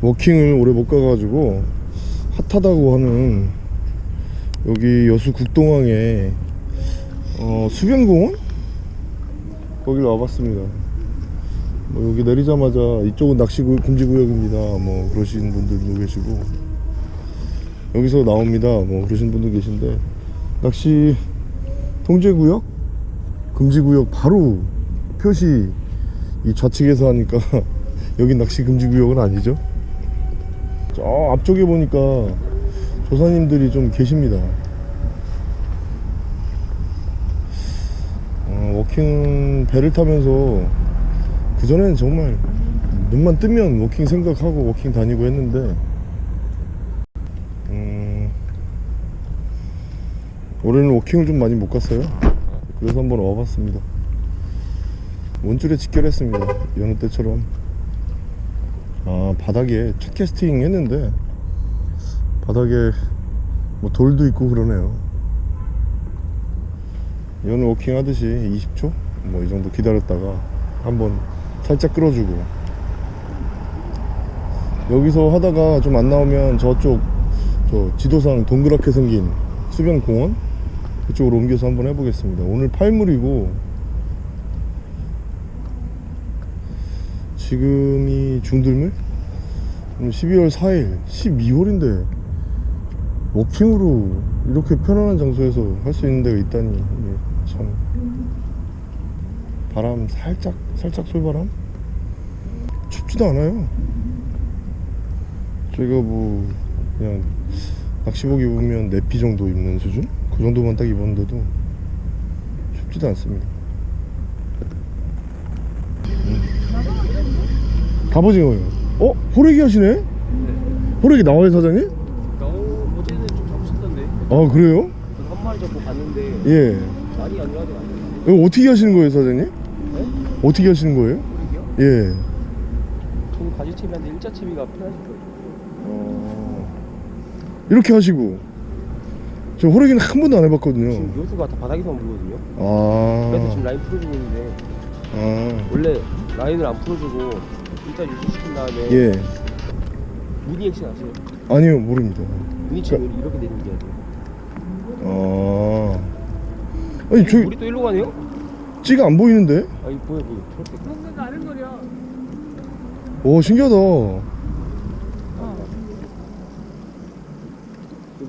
워킹을 오래 못 가가지고 핫하다고 하는 여기 여수 국동항에 어, 수변공원? 거기를 와봤습니다. 뭐 여기 내리자마자 이쪽은 낚시 구- 금지 구역입니다. 뭐 그러신 분들도 계시고. 여기서 나옵니다. 뭐 그러신 분도 계신데. 낚시 통제 구역? 금지 구역 바로 표시 이 좌측에서 하니까 여기 낚시 금지 구역은 아니죠 저 앞쪽에 보니까 조사님들이 좀 계십니다. 어, walking 배를 타면서 그전에는 정말 눈만 뜨면 walking 생각하고 walking 다니고 했는데 음, 올해는 walking을 좀 많이 못 갔어요. 그래서 한번 와봤습니다. 원줄에 직결했습니다. 여느 때처럼 아 바닥에 첫 캐스팅 했는데 바닥에 뭐 돌도 있고 그러네요. 여느 walking 하듯이 20초? 뭐 이 정도 기다렸다가 한번 살짝 끌어주고. 여기서 하다가 좀 안 나오면 저쪽 저 지도상 동그랗게 생긴 수변 공원? 그쪽으로 옮겨서 한번 해보겠습니다. 오늘 팔물이고 지금이 중들물? 오늘 12월 4일 12월인데 워킹으로 이렇게 편안한 장소에서 할 수 있는 데가 있다니 참. 바람 살짝 살짝 솔바람? 춥지도 않아요. 저희가 뭐 그냥 낚시복 입으면 내피 정도 입는 수준? 그 정도만 딱 입었는데도 춥지도 않습니다 음. 갑오징어요 어? 호래기 하시네? 호래기 나와요 사장님? 나오 어제는 좀 잡으셨던데 아 그래요? 한 마리 잡고 봤는데 예 많이 안 좋아하지 않나요? 이거 어떻게 하시는 거예요 사장님? 네? 어떻게 하시는 거예요? 모르게요? 예 저는 가지채비한테 일자 채비가 편하실 거예요 어... 이렇게 하시고 저 호래기는 한 번도 안 해봤거든요 지금 요수가 다 바닥에서만 물거든요 아, 그래서 지금 라인 풀어주고 있는데 아, 원래 라인을 안 풀어주고 일자 유지시킨 다음에 예. 무늬 액션 아세요? 아니요 모릅니다. 무늬처럼 이렇게 내리는 게 돼요. 아. 아니 저 우리 또 일로 가네요? 찌가 안 보이는데? 아 이거 보여 보여. 초록색 오 신기하다. 이거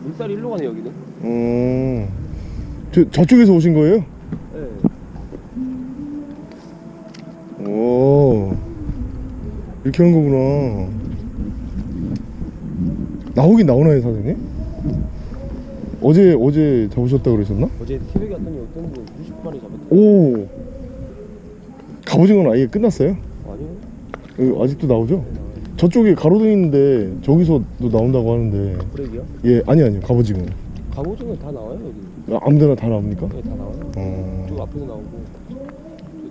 물살이 일로 가네 여기는? 어, 저, 저쪽에서 오신 거예요? 네. 오 이렇게 하는 거구나 나오긴 나오나요 사장님? 어제 어제 잡으셨다 그러셨나? 어제 새벽에 왔더니 어떤 분 90마리 잡았대요 오 갑오징어는 아예 끝났어요? 아니요 어, 아직도 나오죠? 저쪽에 가로등 있는데 저기서도 나온다고 하는데 브레이크요? 예 아니 아니요 갑오징어 갑오징어 다 나와요 여기 아, 아무데나 다 나옵니까? 네, 다 나와요 어... 저 앞에도 나오고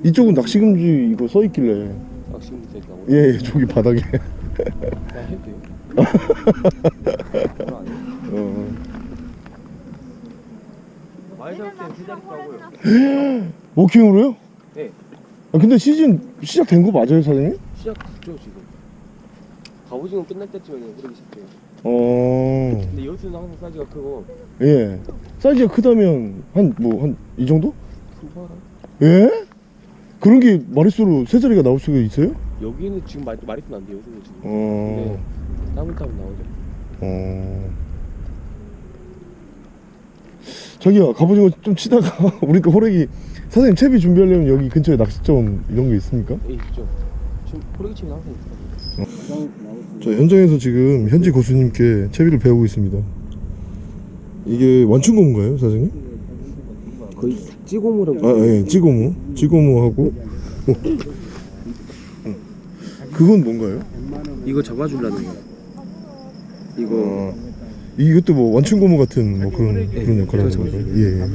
이쪽은 낚시금지 이거 써있길래 낚시금지 있다고 예, 예 저기 바닥에 나 해도 돼요? 어. 많이 잡을 세 자리 하고요 워킹으로요? 네 아, 근데 시즌 시작된 거 맞아요 사장님? 시작됐죠 지금 갑오징어 끝날 때쯤에는 흐르기 시작해요 어... 근데 여수는 항상 사이즈가 크고 예 사이즈가 크다면 한 뭐 한 이 정도? 예? 그런 게 마리수로 세 자리가 나올 수가 있어요? 여기는 지금 말, 마리수는 안 돼요 지금. 어... 근데 따문따문 나오죠. 어... 저기요 갑오징어 좀 치다가 우리 또 호래기 사장님 채비 준비하려면 여기 근처에 낚시점 이런 게 있습니까? 예 있죠. 지금 호래기치면 항상 있어요 저 현장에서 지금 현지 고수님께 채비를 배우고 있습니다. 이게 완충고무인가요 사장님? 거의 찌고무라고 아 예 찌고무? 찌고무하고? 어. 어. 그건 뭔가요? 이거 잡아주려는 거예요. 이거. 어, 이것도 뭐 완충고무 같은 뭐 그런 그런 역할을 하는 거죠. 예.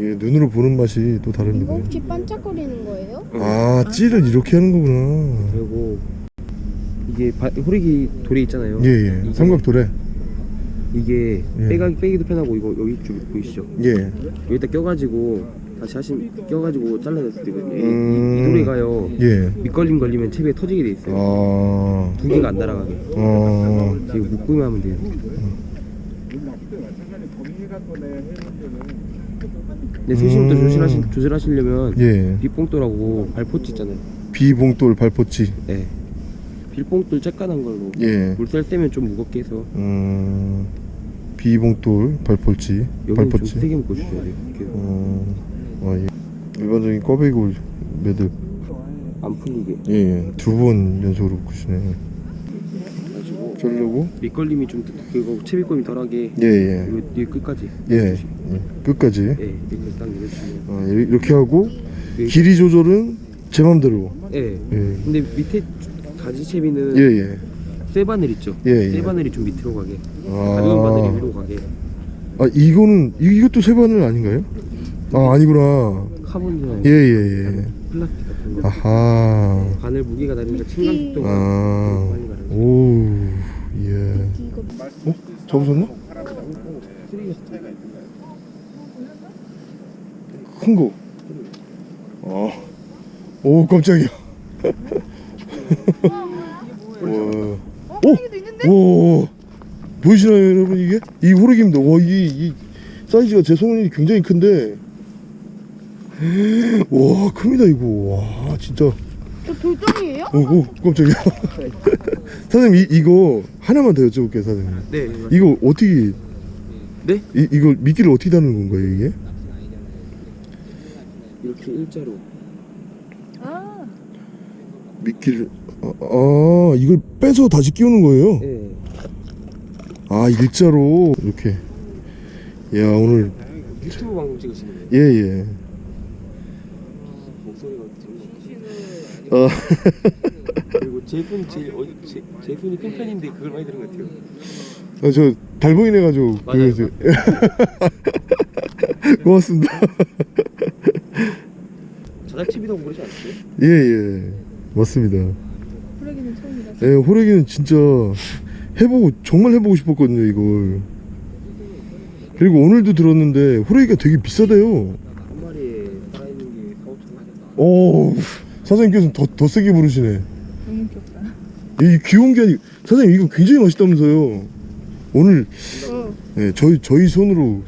예. 눈으로 보는 맛이 또 다릅니다 이거 혹시 반짝거리는 거예요? 아 찌를 이렇게 하는 거구나. 그리고 이게 바, 호래기 돌이 있잖아요. 예예. 이게- 삼각도래 이게 예. 빼가, 빼기도 편하고 이거 여기 쪽 보이시죠? 예 여기다 껴가지고 다시 하신 껴가지고 잘라냈을. 이- 음. 이, 이 노래가요. 예. 밑걸림 걸리면 채비에 터지게 돼 있어요. 아. 두 개가 안 날아가게. 어. 지금 묶기만 하면 돼요. 근데 세심부터 음. 조절하시, 조절하시려면 예. 빗봉돌하고 발포치 있잖아요. 비봉돌 발포치. 네. 빌봉돌 쬐깐한 걸로 예. 물살 떼면 좀 무겁게 해서 음. 비봉돌. 여기는 발포치. 좀 세게 묶어주셔야 돼요. 어. 아, 예. 일반적인 꽈배기 매듭. 안 풀리게. 예. 예. 두번 연속으로 묶으시네. 자르고. 밑걸림이 좀 그리고 채비감이 덜하게 예, 예. 뒤에 끝까지. 예. 예. 끝까지. 예, 이렇게 딱 내려주시면. 아, 이렇게 하고 예. 길이 조절은 제 맘대로. 예. 예. 근데 밑에 가지 채비는 예, 예. 쇠 바늘 있죠. 예, 예. 쇠 바늘이 좀 밑으로 가게. 가벼운 바늘이 아, 위로 가게. 아 이거는 이- 이것도 쇠바늘 아닌가요? 아 아니구나. 카본이나 예, 예, 예. 플라스틱 같은 거. 아하. 바늘 무게가 다르니까 침강 속도가 아. 많이 가르쳐. 오. 예. 이거 어? 잡으셨나? 큰 거. 아. 오 깜짝이야. 와. 오. 오. 보이시나요 여러분 이게? 이 호르기입니다. 와 이 이 사이즈가 제 손이 굉장히 큰데. 와 큽니다 이거. 와 진짜. 저 돌덩이에요? 오, 오 깜짝이야. 사장님 이, 이거 하나만 더 여쭤볼게요 사장님. 네. 이거 어떻게 네? 이, 이거 미끼를 어떻게 다는 건가요 이게? 이렇게 일자로. 아 미끼를 아, 아 이걸 빼서 다시 끼우는 거예요? 네. 아 일자로 이렇게 야 오늘 유튜브 방송 찍으시는 거예요? 예예 목소리가 들리는 아 그리고 제 손이 제일 어, 제, 제 손이 큰 편인데 그걸 많이 들은 것 같아요. 아, 저 달보인 해가지고 맞아요. 그, 고맙습니다 자작집이라고 그러지 않았어요? 예예 맞습니다 호래기는 처음이라 예 호래기는 진짜 해보고 정말 해보고 싶었거든요 이걸. 그리고 오늘도 들었는데 호래기가 되게 비싸대요. 한 마리에 살아있는 게 4, 5천 하겠다. 오 사장님께서는 더, 더 세게 부르시네. 너무 귀엽다. 이 귀여운 게 아니고 사장님 이거 굉장히 맛있다면서요? 오늘 어. 네, 저희 저희 손으로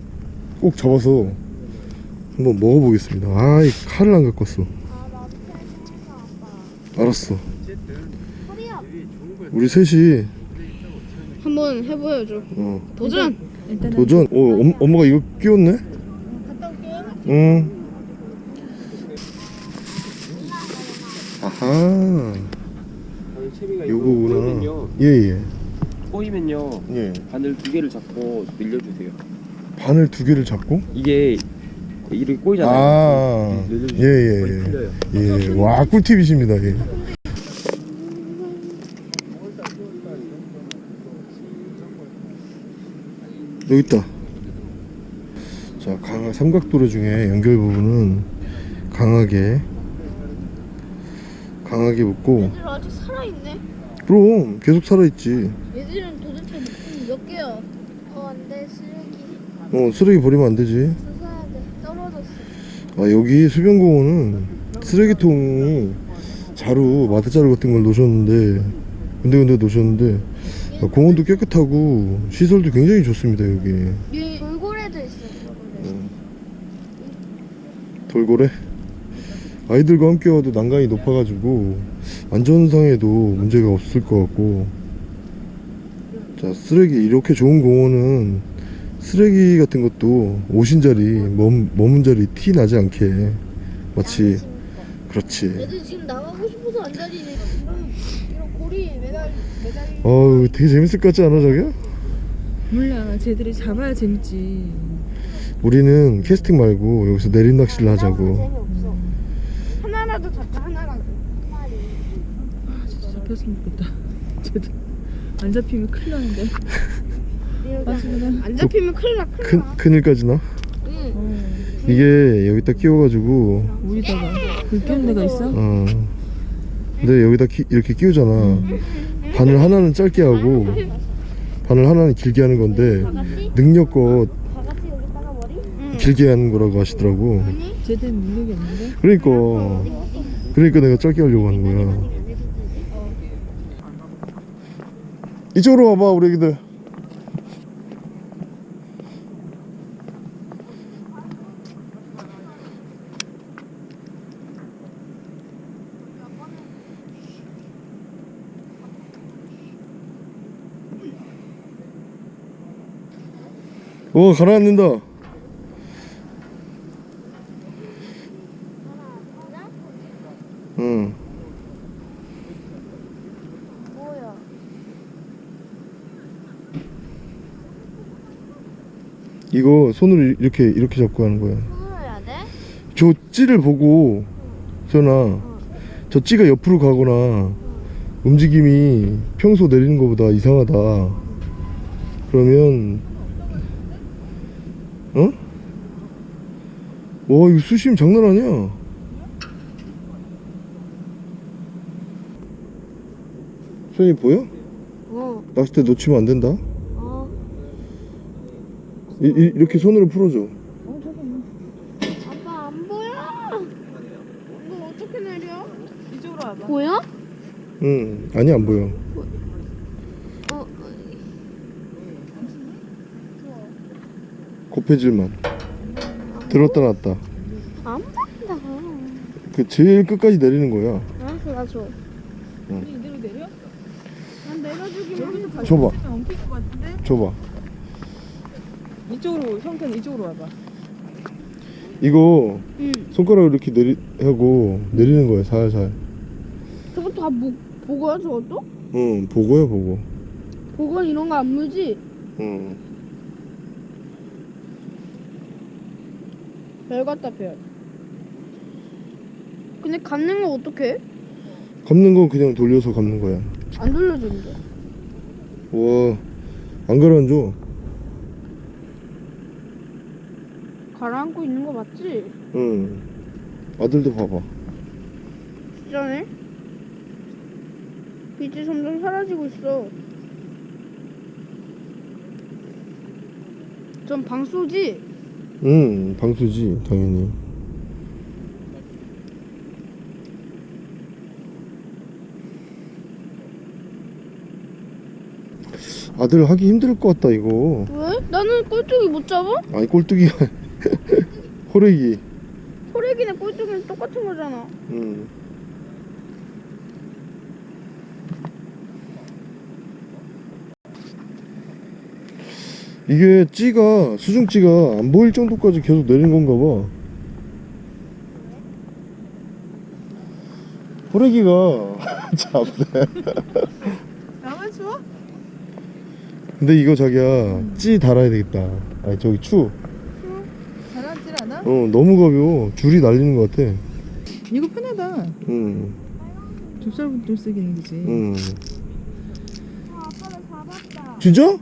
꼭 잡아서 한번 먹어보겠습니다. 아이 칼을 안 갖고 왔어. 알았어 우리 셋이 한번 해보여줘 어, 도전! 도전 어 엄, 엄마가 이거 끼웠네 갔다 올게요 응 아하 이거 요거구나. 예예 꼬이면요. 예. 바늘 두 개를 잡고 늘려주세요. 바늘 두 개를 잡고 이게 이렇게 꼬이잖아요. 아, 늘려주세요. 예, 예, 예. 풀려요. 예, 와 꿀팁이십니다. 예. 여기 있다. 자, 강 삼각도로 중에 연결 부분은 강하게 강하게 묶고. 얘들 아직 살아있네. 그럼 계속 살아있지. 얘들은 도대체 몇 개야? 어 안돼. 쓰레기. 어 쓰레기 버리면 안 되지. 주워야 돼. 떨어졌어. 아 여기 수변공원은 쓰레기통이 자루 마트자루 같은 걸 놓으셨는데 군데군데 놓으셨는데 아, 공원도 깨끗하고 시설도 굉장히 좋습니다 여기. 얘 돌고래도 있어 돌고래. 아이들과 함께 와도 난간이 높아가지고 안전상에도 문제가 없을 것 같고. 자 쓰레기 이렇게 좋은 공원은 쓰레기 같은 것도 오신 자리 머문, 머문 자리 티 나지 않게 마치 그렇지. 얘들 지금 나가고 싶어서 안 다니네. 이런 고리 매달 매달. 어우 되게 재밌을 것 같지 않아 자기야? 몰라 쟤들이 잡아야 재밌지. 우리는 캐스팅 말고 여기서 내린 낚시를 하자고. 재미없어. 하나라도 잡자 하나라도. 한 마리 아 진짜 잡혔으면 좋겠다. 쟤들 안 잡히면 큰일 나는데. 맞습니다 안 잡히면 큰일 나 큰일 큰, 나. 큰일까지 나? 응. 어, 이게 여기다 끼워가지고 우리다가. 물 끼운 데가 있어? 어. 근데 여기다 키- 이렇게 끼우잖아. 바늘 하나는 짧게 하고 바늘 하나는 길게 하는 건데 능력껏? 응. 길게 하는 거라고 하시더라고. 제대로 능력이 없는데? 그러니까. 그러니까 내가 짧게 하려고 하는 거야. 이쪽으로 와봐 우리 애기들 오 가라앉는다 응 뭐야? 이거 손을 이렇게 이렇게 잡고 하는 거야. 손으로 해야 돼? 저 찌를 보고 전아 저 찌가 옆으로 가거나 움직임이 평소 내리는 것보다 이상하다. 그러면 어? 와 이거 수심 장난 아니야. 손이 보여? 어. 낚싯대 놓치면 안 된다. 어. 이, 이, 이렇게 손으로 풀어줘. 아빠 안 보여? 이거 어떻게 내려? 이쪽으로 와봐. 보여? 응, 아니 안 보여. 곱해질만. 들었다 놨다. 안 보인다. 그 제일 끝까지 내리는 거야. 알았어, 나 줘. 우리 이대로 내려? 난 내려주기만 여기서 해. 다시 줘봐. 줘봐. 이쪽으로 형편 이쪽으로 와봐. 이거 응. 손가락을 이렇게 내리 하고 내리는 거야 살살. 저거 다 보, 보고야, 저것도? 응, 보고야 보고. 보고 이런 거 안 물지? 응. 별 같다, 별. 근데 감는 거 어떻게 해? 감는 건 그냥 돌려서 감는 거야. 안 돌려주는데. 와, 안 가라앉아. 가라앉고 있는 거 맞지? 응. 아들도 봐봐. 진짜네? 빛이 점점 사라지고 있어. 전 방수지? 응, 방수지 당연히. 아들 하기 힘들 것 같다 이거. 왜? 나는 꼴뚜기 못 잡아? 아니 꼴뚜기가 호래기. 호래기네 꼴뚜기는 똑같은 거잖아. 응. 이게 찌가 수중찌가 안 보일 정도까지 계속 내린 건가 봐. 호래기가 잡네. 나만 추워? 근데 이거 자기야 찌 달아야 되겠다. 아니 저기 추. 가라앉질 않아? 어 너무 가벼워. 줄이 날리는 것 같아. 이거 편하다. 응. 좁쌀부터 쓰기는 그지. 응. 아빠를 잡았다. 진짜?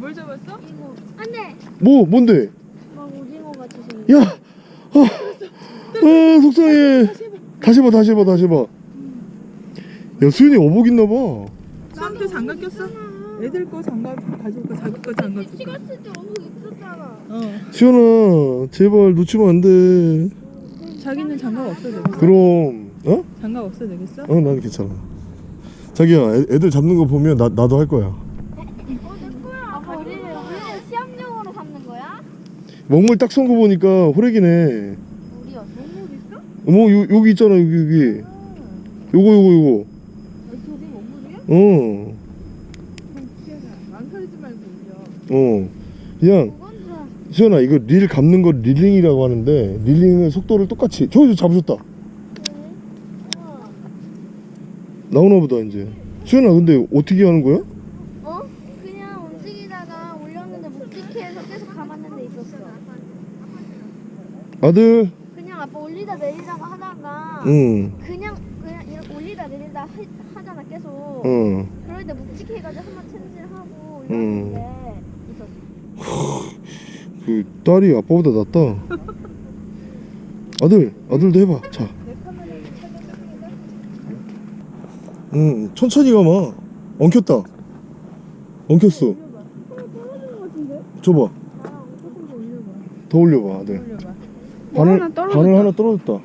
뭘 잡았어? 이거. 안 돼! 뭐 뭔데? 막 오징어 같이 생긴 야! 아, 아 속상해. 다시 봐, 다시 봐, 다시 봐. 야, 수현이 어복 있나 봐. 수한테 장갑 꼈어? 애들 거 장갑 가지고 거 자기 거 장갑 줬어. 찍었을 때 어묵 있었잖아. 어. 수현아, 제발 놓치면 안 돼. 자기는 장갑 없어도 되겠어? 그럼, 어? 장갑 없어도 되겠어? 어, 난 괜찮아. 자기야, 애, 애들 잡는 거 보면 나, 나도 할 거야. 아빠 우리는 우리는 시험용으로 잡는 거야? 먹물 딱 쏜 거 보니까 호래기네. 우리야 동물 있어? 어머, 요, 여기 있잖아, 여기, 여기. 요거, 요거, 요거. 저기 먹물이야? 어, 망설이지 말고. 어. 그냥, 수현아, 이거 릴 감는 거 릴링이라고 하는데, 릴링은 속도를 똑같이. 저기 잡으셨다. 나오나 보다 이제 수현아 근데 어떻게 하는 거야? 어? 그냥 움직이다가 올렸는데 묵직해서 계속 감았는데 있었어. 아들? 그냥 아빠 올리다 내리다가 하다가 응. 그냥 그냥 이렇게 올리다 내리다 하, 하잖아 계속. 응. 그럴 때 묵직해가지고 한번 챔질하고 음. 올렸는데 있었어. 그 딸이 아빠보다 낫다. 아들 아들도 해봐. 자. 응, 천천히 가마. 엉켰다. 엉켰어. 줘봐. 더 올려봐 아들. 올려봐. 뭐 바늘 하나 떨어졌다. 바늘 하나 떨어졌다.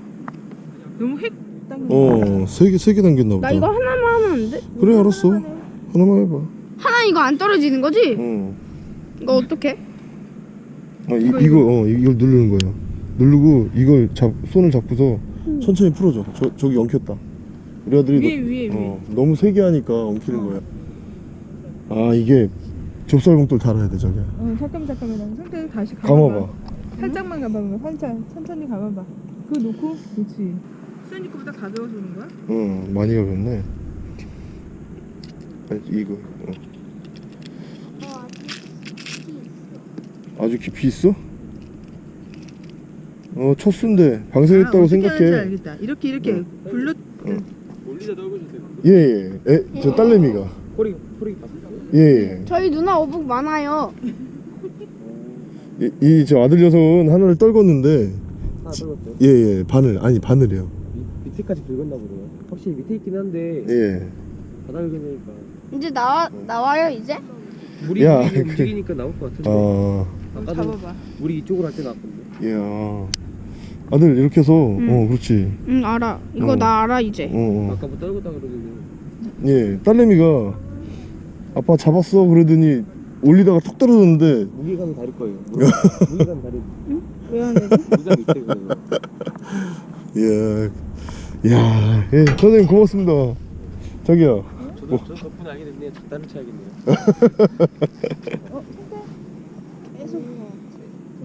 너무 획 당겨. 어, 세 개 세 개 당겼나 보다. 나 이거 하나만 하면 안 돼? 그래 알았어. 하나만 해봐. 하나 이거 안 떨어지는 거지? 응. 이거 어떻게? 아, 이, 이거 어 이걸 누르는 거야. 누르고 이걸 잡 손을 잡고서 천천히 풀어줘. 저 저기 엉켰다. 우리 아들이 위에 너- 위에 위에. 어, 너무 세게 하니까 엉키는 거야. 아 이게 좁쌀봉돌 달아야 돼 저기. 어 잠깐만 잠깐만. 상태 다시 감아봐. 감아봐. 살짝만 감아봐. 살짝 천천히 감아봐. 그거 놓고 그렇지. 수현이 거보다 가벼워서 오는 거야? 응 많이 가볍네. 아, 이거 어. 아주 깊이 있어? 어 첫순데 아, 방생했다고 하는지 생각해. 알겠다. 이렇게 이렇게 굴려 올리다 떨궈줘도 되고. 예예. 예. 저 딸내미가. 허리 허리 봤어? 예예. 저희 누나 어묵 많아요. 이저 아들 녀석은 하나를 떨궜는데 하나 떨궜어요. 예예 바늘 아니 바늘이요. 밑- 밑에까지 긁었나 보네요. 확실히 밑에 있긴 한데 예. 바닥 긁으니까 이제 나와 나와요 이제? 물이 야, 움직이, 그- 움직이니까 나올 것 같은데. 아 한번 아까도 잡아봐. 물이 이쪽으로 할 때 나왔거든요. 야 아들 이렇게 해서 어 그렇지. 응 알아. 이거 어. 나 알아 이제. 어, 어. 아까 뭐 떨궜다 그러더니 예 딸내미가 아빠 잡았어 그러더니 올리다가 툭 떨어졌는데 무게감이 다를 거예요. 무- 무게감이 다르. 왜안 되지? 무게감 밑에 그래요. 예. 야, 예, 선생님 고맙습니다. 저기요. 저도 저 덕분에 알게 됐네요. 작다를 쳐야겠네요.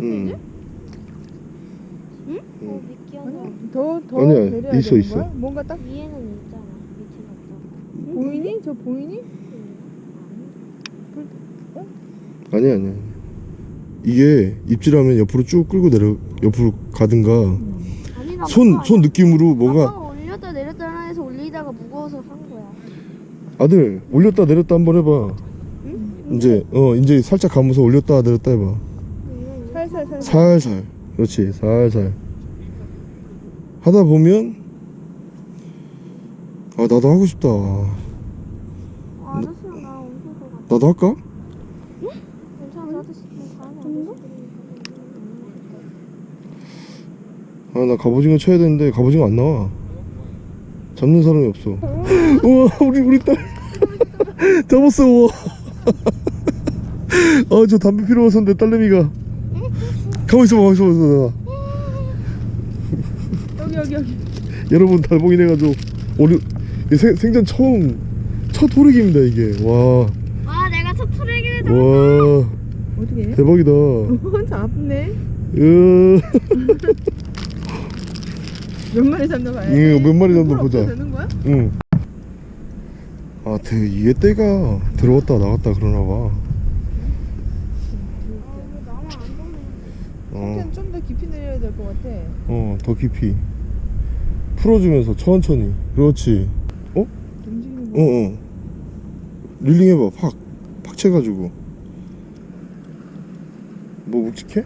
음. 어, 미끼하나 더더 아니야, 내려야 있어, 되는 있어. 거야? 뭔가 딱 위에는 있잖아. 밑에는 없잖아. 보이니? 저 보이니? 아니 아니. 이게 입질하면 옆으로 쭉 끌고 내려 옆으로 가든가 나손손 느낌으로 뭔가 올렸다 내렸다 해서 올리다가 무거워서 한 거야. 아들 올렸다 내렸다 한번 해봐. 이제 어 이제 살짝 감아서 올렸다 내렸다 해봐. 살살 살 살. 살살. 그렇지 살살. 하다 보면 아 나도 하고 싶다. 아저씨랑 나. 나도 할까? 괜찮아 아저씨 좀 가는 거 아 나 갑오징어 쳐야 되는데 갑오징어 안 나와. 잡는 사람이 없어. 우와 우리 우리 딸. 잡았어 우와. 아저 담배 피러 왔었는데 딸내미가. 가만 있어봐 가만 있어봐 여기 여기 여기. 여러분 달봉이네 가지고 이 생, 생전 처음 첫 호르기입니다 이게. 와와 아 내가 첫 트랙이를 어떻게 해? 대박이다. 혼자 아프네. 으, 몇 마리 잡나 봐야 응, 몇 마리 잡나 보자. 되는 거야? 응. 아, 대, 이게 때가 들어왔다 나갔다 그러나 봐. 어, 상태는 좀더 깊이 내려야 될 것 같아. 어, 더 깊이. 풀어주면서 천천히. 그렇지. 어? 움직이는 어, 거. 어. 릴링 해봐. 팍. 팍 채가지고. 뭐 묵직해?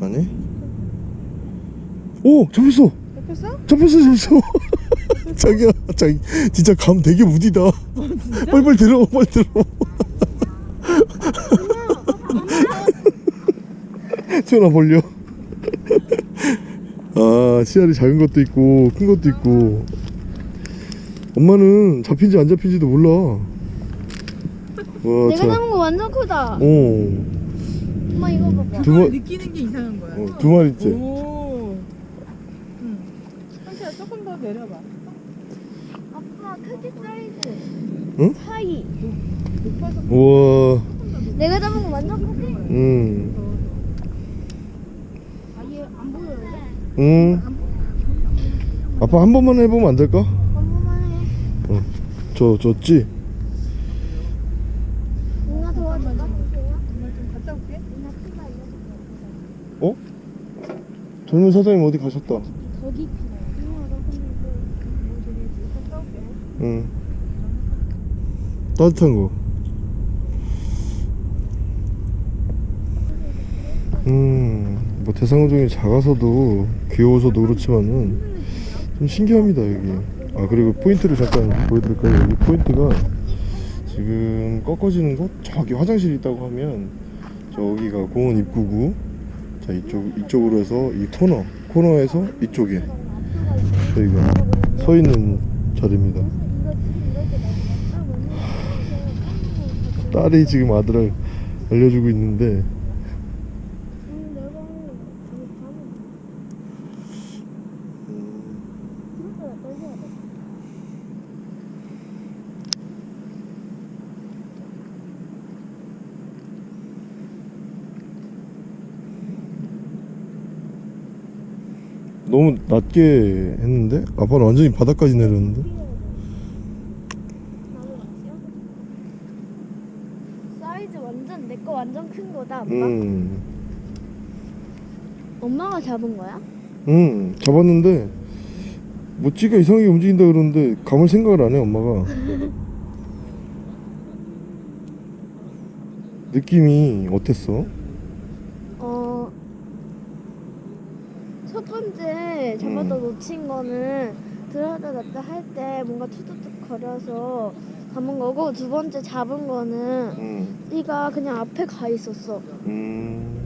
아니? 오! 잡혔어! 잡혔어? 잡혔어, 잡혔어! 자기야, 자기, 진짜 감 되게 무디다. 빨리빨리 들어, 빨리 들어. 전화 벌려. 아, 씨알이 작은 것도 있고, 큰 것도 있고. 엄마는 잡힌지 안 잡힌지도 몰라. 와, 내가 자. 잡은 거 완전 크다. 어, 엄마 이거 봐봐. 두 마- 느끼는 게 이상한 거야. 어, 두 마리째. 오. 응. 상태야 조금 더 내려봐. 아빠 크기 사이즈. 응? 높아서 우와, 내가 잡은 거 완전 크지? 음, 아얘 안 보여요. 음. 아빠 한 번만 해보면 안 될까? 한 번만 해. 저, 저 찌. 누나 도와줄까? 엄마 좀 갔다 올게. 누나 크다 이거. 어? 젊은 사장님 어디 가셨다. 더 깊이. 응. 따뜻한 거. 음, 뭐 대상어종이 작아서도 귀여워서도 그렇지만은 좀 신기합니다 여기. 아 그리고 포인트를 잠깐 보여드릴까요? 여기 포인트가 지금 꺾어지는 곳 저기 화장실 있다고 하면 저기가 공원 입구고 자 이쪽 이쪽으로 해서 이 코너 코너에서 이쪽에 저희가 서 있는 자리입니다. 딸이 지금 아들을 알려주고 있는데. 너무 낮게 했는데? 아빠는 완전히 바닥까지 내렸는데 사이즈 완전 내 거 완전 큰 거다. 아빠. 음, 엄마가 잡은 거야? 음 잡았는데 뭐 찌가 이상하게 움직인다 그러는데 감을 생각을 안 해 엄마가 느낌이 어땠어? 어. 첫 번째 잡아다 음. 놓친 거는 들어다 놨다 할 때 뭔가 투둑툭 거려서 잡은 거고 두 번째 잡은 거는 음, 띠가 그냥 앞에 가 있었어. 음.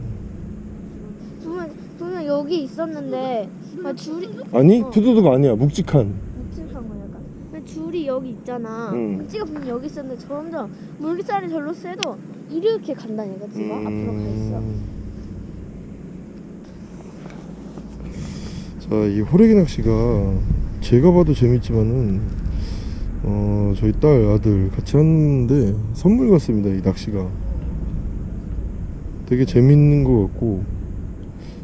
분명 분명 여기 있었는데 막 줄이 아니 어. 투두둑 아니야 묵직한 묵직한 거 약간. 근데 줄이 여기 있잖아. 음. 띠가 분명 여기 있었는데 점점 물살이 절로 세도 이렇게 간다니까 띠가 앞으로 가 있어. 자, 이 호래기 낚시가 제가 봐도 재밌지만은 어, 저희 딸 아들 같이 하는데 선물 같습니다. 이 낚시가 되게 재밌는 것 같고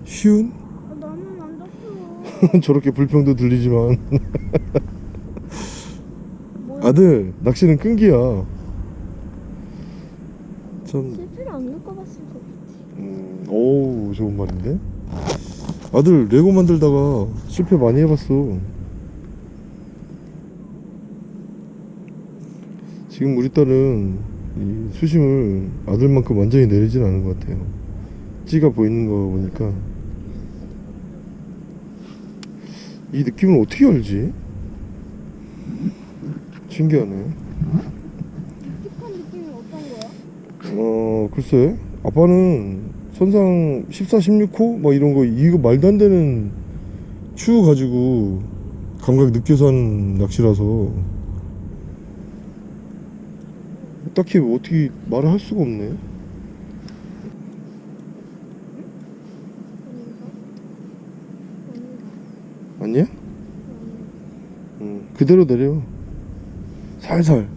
쉬운 아, 나는 안 잡혀. 저렇게 불평도 들리지만 뭐야? 아들 낚시는 끈기야. 참 실패를 안 겪어봤으면 좋겠지. 음, 오우 좋은 말인데 아들 레고 만들다가 실패 많이 해봤어 지금 우리 딸은 이 수심을 아들만큼 완전히 내리진 않은 것 같아요. 찌가 보이는 거 보니까. 이 느낌을 어떻게 알지? 신기하네? 어 글쎄. 아빠는 선상 14, 16호 막 이런 거 이거 말도 안 되는 추 가지고 감각 느껴서 하는 낚시라서 딱히 뭐 어떻게 말을 할 수가 없네 아니야? 응 그대로 내려 살살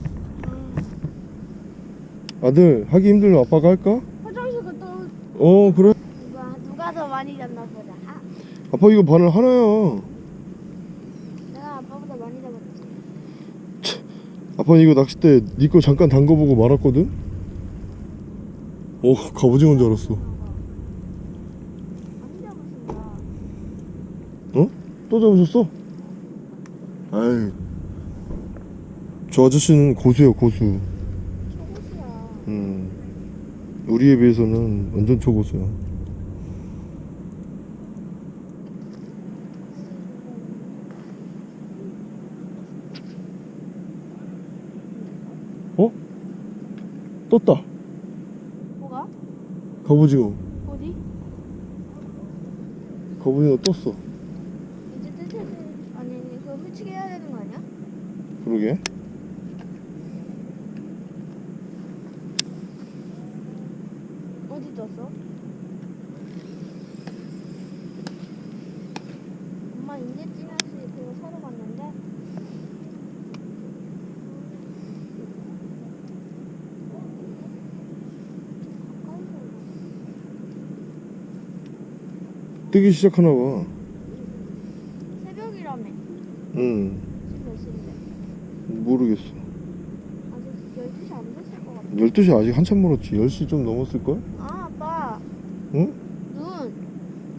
아들 하기 힘들면 아빠가 할까? 화장실 갔다 올 어 그래 누가 누가 더 많이 잡나 보다. 아, 아빠 이거 바늘 하나야 내가 아빠보다 많이 잡았지. 아빠 이거 낚싯대 니거 잠깐 담궈보고 말았거든? 어 갑오징어인 줄 알았어. 어? 또 잡으셨어? 아이 저 아저씨는 고수야 고수 초고수야. 음 우리에 비해서는 완전 초고수야 떴다 뭐가? 갑오징어 어디? 갑오징어 떴어 이제 뜰 텐데. 아니 아니 그거 훌치게 해야 되는 거 아니야? 그러게 어디 떴어? 엄마 인제 찌면서 그거 사러 갔는데 뜨기 시작하나 봐 새벽이라며 응? 모르겠어. 아직 12시 안 됐을 것 같아 12시 아직 한참 멀었지. 10시 좀 넘었을걸? 아 아빠 응? 눈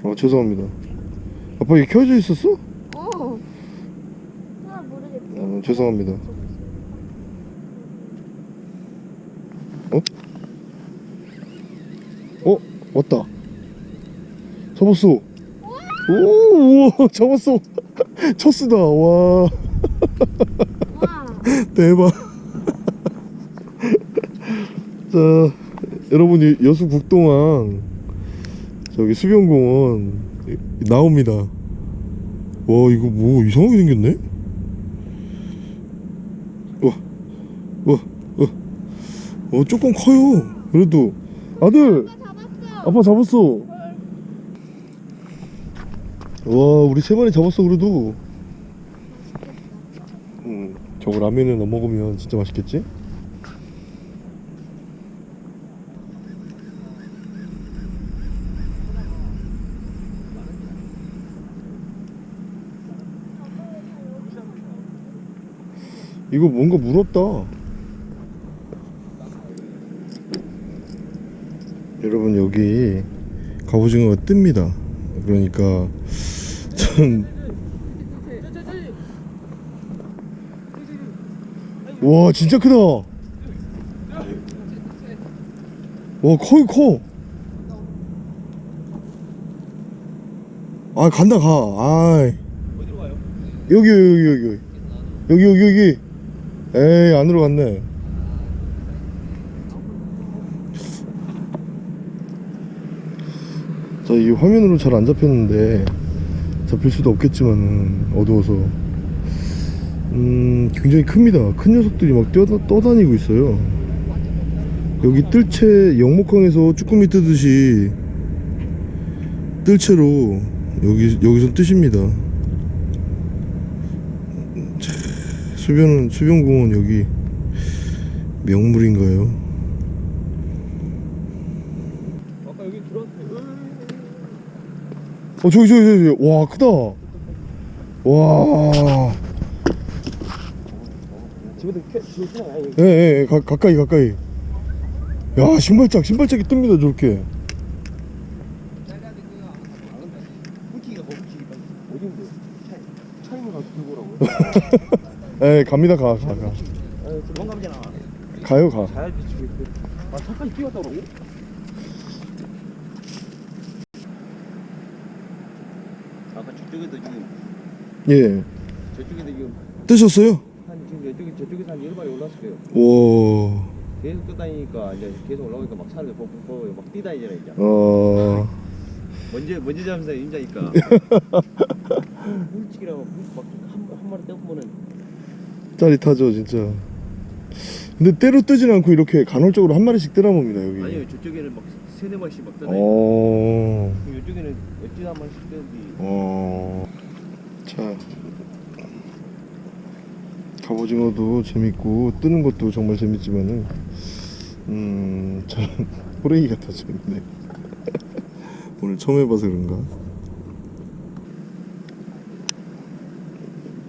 어, 죄송합니다. 아빠 이게 켜져 있었어? 어. 아 모르겠지. 어, 죄송합니다. 어? 왔다. 잡았어. 오, 우와, 잡았어. 첫수다. 와, 와. 대박. 자, 여러분, 이 여수 국동항. 자, 저기 수변공원 나옵니다. 와 이거 뭐 이상하게 생겼네? 와, 와, 와, 어 조금 커요. 그래도 아들, 아빠 잡았어. 와 우리 세 마리 잡았어 그래도. 음, 저거 라면에 넣어 먹으면 진짜 맛있겠지? 이거 뭔가 무럽다. 여러분 여기 갑오징어가 뜹니다. 그러니까 전 와 진짜 크다. 와 커요 커. 아 간다 가. 아 어디로 가요? 여기 여기 여기 여기 여기 여기 에이 안으로 갔네 자 이 화면으로 잘 안 잡혔는데 잡힐 수도 없겠지만 어두워서. 음 굉장히 큽니다. 큰 녀석들이 막 뛰어 떠다니고 있어요. 여기 뜰채 영목항에서 쭈꾸미 뜨듯이 뜰채로 여기 여기서 뜨십니다. 수변은 수변공원 여기 명물인가요? 아까 여기 들어왔는데 어 저기 저기 저기. 와 크다. 와. 아니 예, 예, 가, 가까이 가까이. 야 신발짝 신발짝이 뜹니다 저렇게. 오라고요? 예 갑니다 가 가, 가. 아 가요 가. 잘 비치고 있고 아 차까지 뛰었다 그러고? 아까 저쪽에도 지금 예. 저쪽에도 지금 뜨셨어요? 한 지금 저쪽에 저쪽에서 한 10마리 올랐을 거예요. 와 계속 떠다니니까 이제 계속 올라오니까 막 사람들 뻑뻑뻑 막 뛰다니잖아 이제. 어... 먼저 먼저 잡으면서 임자니까. mul치기라고 막한 한 마리 떼보면은. 짜릿하죠 진짜. 근데 때로 뜨진 않고 이렇게 간헐적으로 한 마리씩 뜨나 봅니다 여기. 아니요 저쪽에는 막 세네 마리씩 막 떠다니고 어... 이쪽에는 어찌나 한 마리씩 뜨는지. 어... 자 갑오징어도 재밌고 뜨는 것도 정말 재밌지만은 음 저는 호랭이가 더 재밌네 오늘 처음 해봐서 그런가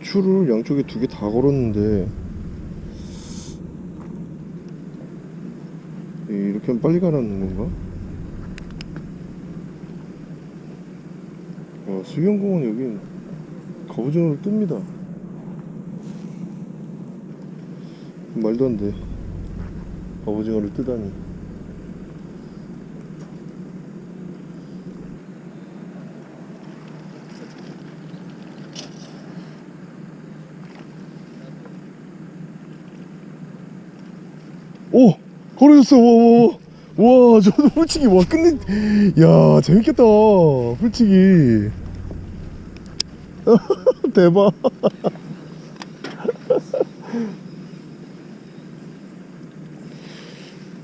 줄을 양쪽에 두 개 다 걸었는데 이렇게 하면 빨리 가라는 건가? 어, 수경공원 여긴 갑오징어를 뜹니다. 말도 안 돼. 갑오징어를 뜨다니. 오! 걸어졌어! 와, 와, 저도 훌치기, 와, 끝내. 야, 재밌겠다. 훌치기. 대박.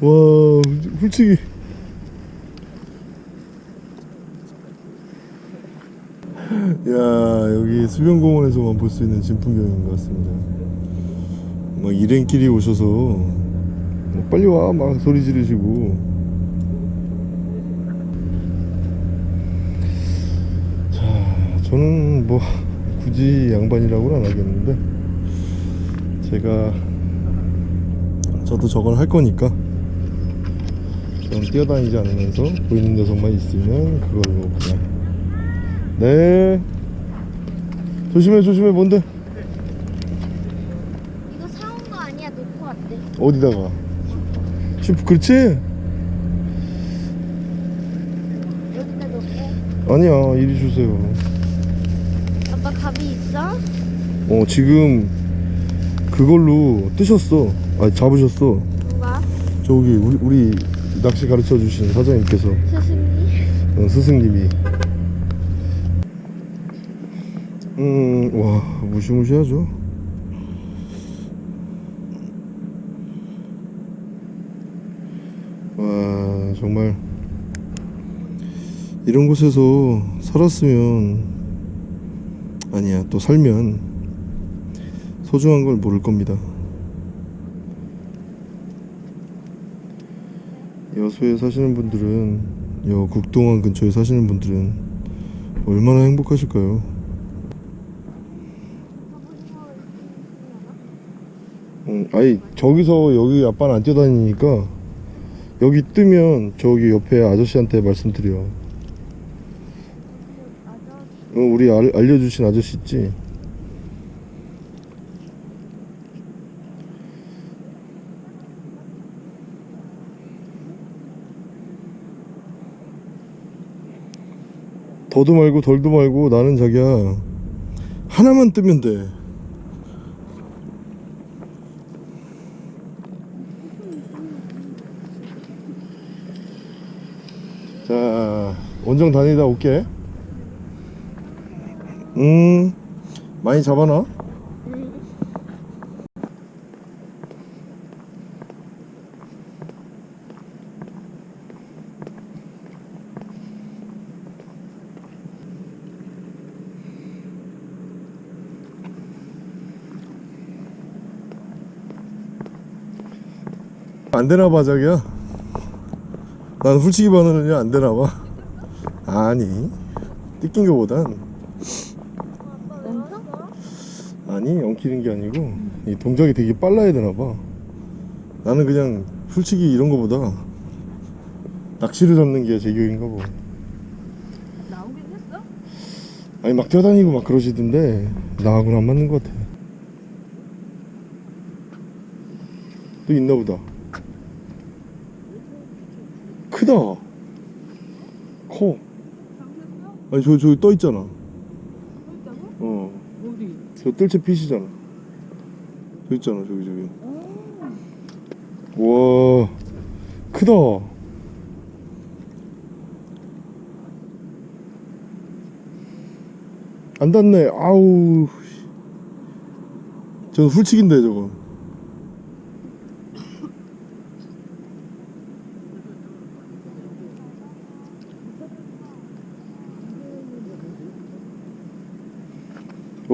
와, 훌치기. 야, 여기 수변공원에서만 볼 수 있는 진풍경인 것 같습니다. 막 일행끼리 오셔서 뭐 빨리 와, 막 소리 지르시고. 저는 뭐 굳이 양반이라고는 안 하겠는데 제가 저도 저걸 할 거니까 좀 뛰어다니지 않으면서 보이는 녀석만 있으면 그걸로 그냥. 네. 조심해 조심해. 뭔데? 이거 사온 거 아니야? 놓고 왔대. 어디다가? 슈프 그렇지? 여기다 놓고. 아니야 이리 주세요 아빠 갑이 있어? 어 지금 그걸로 뜨셨어 아 잡으셨어 누가? 저기 우리, 우리 낚시 가르쳐 주신 사장님께서 스승님? 어, 스승님이 음와 무시무시하죠 와 정말 이런 곳에서 살았으면 아니야 또 살면 소중한 걸 모를 겁니다 여수에 사시는 분들은 여 국동원 근처에 사시는 분들은 얼마나 행복하실까요? 음, 아니 저기서 여기 아빠는 안 뛰어다니니까 여기 뜨면 저기 옆에 아저씨한테 말씀드려 어, 우리 알, 알려주신 아저씨 있지? 더도 말고 덜도 말고 나는 자기야 하나만 뜨면 돼 자, 원정 다니다 올게. 음, 많이 잡아놔. 안 되나 봐, 자기야. 난 훌치기 바늘은요 안 되나 봐. 아니, 뜯긴 거보단 아니 엉키는 게 아니고 이 동작이 되게 빨라야 되나 봐. 나는 그냥 훌치기 이런 거보다 낚시를 잡는 게 제격인가 봐. 나오긴 했어? 아니 막 뛰어다니고 막 그러시던데 나하고는 안 맞는 것 같아. 또 있나 보다. 크다. 커. 아니 저 저기 떠 있잖아. 저 뜰채 핏이잖아. 저 있잖아 저기 저기. 와 크다. 안 닿네. 아우. 저거 훌치기인데 저거.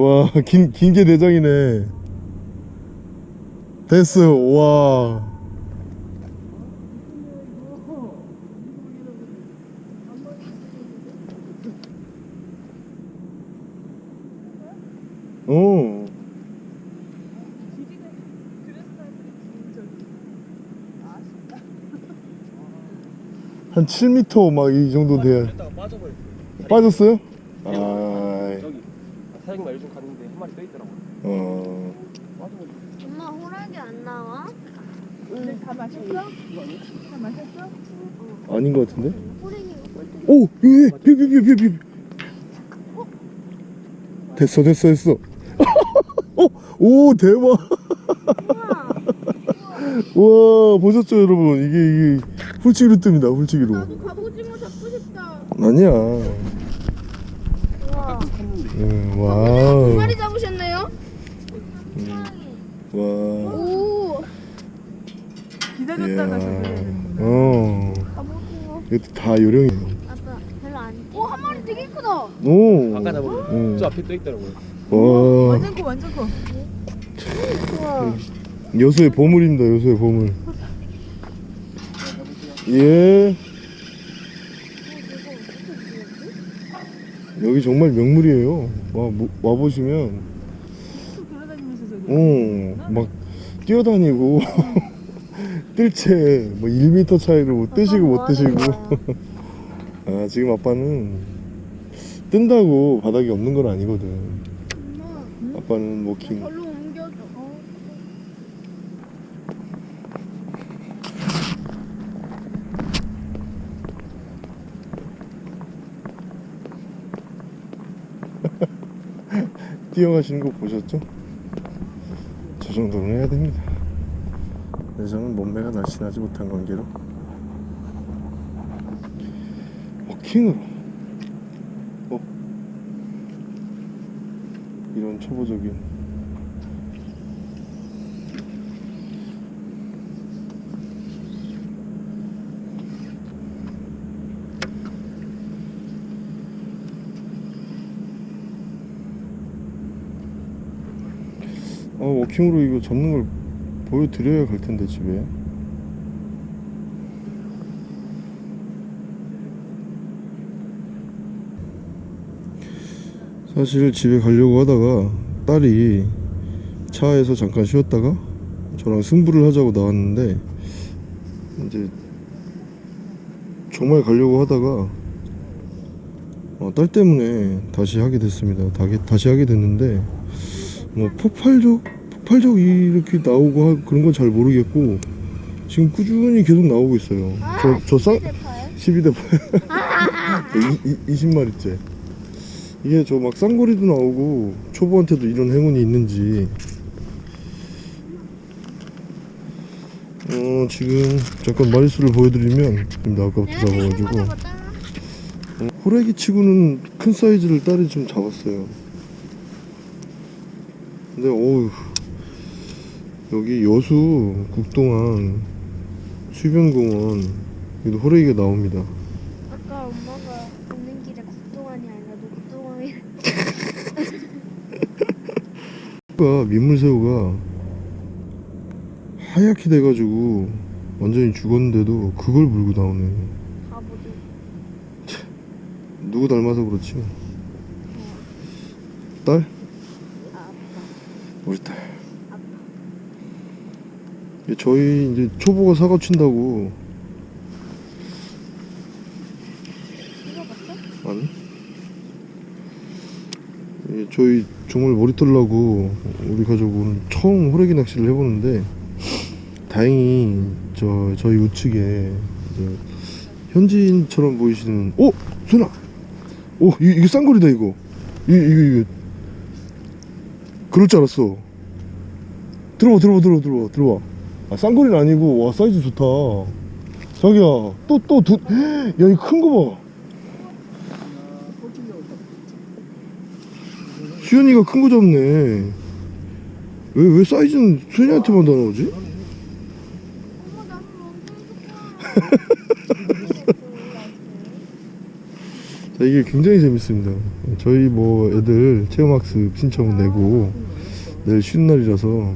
와, 긴, 긴 게 내장이네. 됐어, 와. 진짜 한 7m 막 이 정도 돼야. 빠졌어요? 아, 갔는데 한 마리 떠 있더라고. 어. 엄마 호랑이 안 나와? 근데 다 마셨어? 다 마셨어? 아닌 것 같은데? 호랑이 오! 예, 비, 비, 비, 비, 비. 됐어, 됐어, 됐어. 어, 오, 대박. 와, 보셨죠, 여러분? 이게, 이게, 훌치기로 뜹니다, 훌치기로. 나도 갑오징어 잡고 싶다. 아니야. 우와. 음, 두 wow. 마리 잡으셨네요? 와. 오. 기다렸다가 되는구나. 어. 이것도 다 요령이에요. 아빠 별로 안. 오, 한 마리 되게 크다. 오. 아까 잡은 음. 저 앞에 떠 있더라고요. 와. 완전 커 완전 커 우와. 여수의 보물입니다, 여수의 보물. 예. 여기 정말 명물이에요. 와, 뭐- 와보시면, 쭉 돌아다니면서 저기 어, 막 뛰어다니고, 뜰채, 뭐 1m 차이를 못 뜨시고 못 뜨시고. 아, 지금 아빠는 뜬다고 바닥이 없는 건 아니거든. 아빠는 뭐 워킹. 절로 옮겨줘. 어. 뛰어가시는 거 보셨죠? 저 정도는 해야 됩니다. 저는 몸매가 날씬하지 못한 관계로 워킹으로 어 이런 초보적인 아 워킹으로 이거 접는 걸 보여드려야 갈 텐데 집에 사실 집에 가려고 하다가 딸이 차에서 잠깐 쉬었다가 저랑 승부를 하자고 나왔는데 이제 정말 가려고 하다가 어, 딸 때문에 다시 하게 됐습니다. 다시 하게 됐는데 뭐 폭발적 폭발적 이렇게 나오고 하- 그런 건 잘 모르겠고 지금 꾸준히 계속 나오고 있어요. 저저 쌍 12대 8 20마리째. 이게 저 막 쌍거리도 나오고 초보한테도 이런 행운이 있는지. 어 지금 잠깐 마리수를 보여드리면 지금 아까부터 잡아가지고. 어, 호래기 치고는 큰 사이즈를 딸이 좀 잡았어요 근데 어우 여기 여수 국동항 수변공원 여기도 호래기가 나옵니다 아까 엄마가 오는 길에 국동안이 아니라 녹동안이 새우가 민물새우가 하얗게 돼가지고 완전히 죽었는데도 그걸 물고 나오네 바보들. 누구 닮아서 그렇지 딸? 우리 딸. 저희 이제 초보가 사과 친다고. 아니? 예, 저희 정말 머리 털라고 우리 가족 오늘 처음 호래기 낚시를 해보는데 다행히 저 저희 우측에 현지인처럼 보이시는 오 순아! 오 이, 이거 쌍거리다 이거. 이, 이거 이거 그럴 줄 알았어. 들어봐 들어봐 들어봐 들어봐 들어봐 아 쌍거리는 아니고 와 사이즈 좋다. 자기야 또 또두야 이 큰 거봐. 수현이가 큰 거 잡네. 왜 왜 사이즈는 수현이한테만 다 나오지? 이게 굉장히 재밌습니다. 저희 뭐 애들 체험학습 신청 내고 내일 쉬는 날이라서